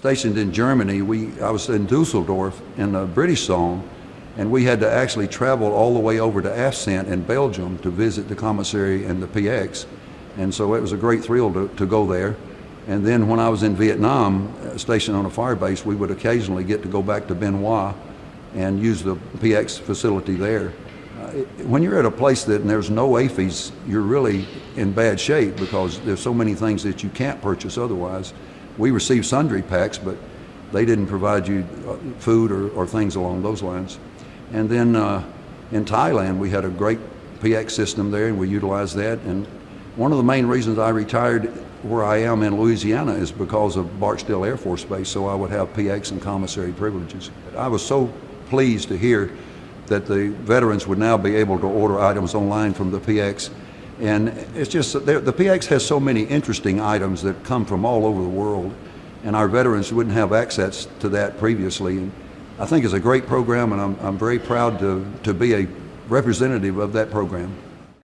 stationed in Germany, we, I was in Dusseldorf in a British zone, and we had to actually travel all the way over to Afsent in Belgium to visit the commissary and the PX. And so it was a great thrill to, to go there. And then when I was in Vietnam, uh, stationed on a fire base, we would occasionally get to go back to Hoa and use the PX facility there. Uh, when you're at a place that there's no AAFES, you're really in bad shape because there's so many things that you can't purchase otherwise. We received sundry packs, but they didn't provide you uh, food or, or things along those lines. And then uh, in Thailand, we had a great PX system there, and we utilized that. And one of the main reasons I retired where I am in Louisiana is because of Barksdale Air Force Base, so I would have PX and commissary privileges. I was so pleased to hear that the veterans would now be able to order items online from the PX. And it's just, the PX has so many interesting items that come from all over the world, and our veterans wouldn't have access to that previously. And I think it's a great program, and I'm, I'm very proud to, to be a representative of that program.